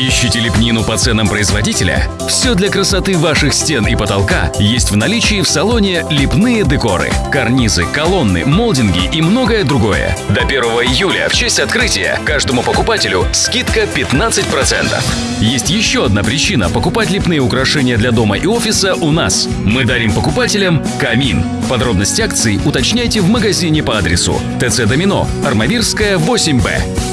Ищите лепнину по ценам производителя? Все для красоты ваших стен и потолка есть в наличии в салоне «Лепные декоры». Карнизы, колонны, молдинги и многое другое. До 1 июля в честь открытия каждому покупателю скидка 15%. Есть еще одна причина покупать лепные украшения для дома и офиса у нас. Мы дарим покупателям камин. Подробности акций уточняйте в магазине по адресу ТЦ Домино, Армавирская, 8Б.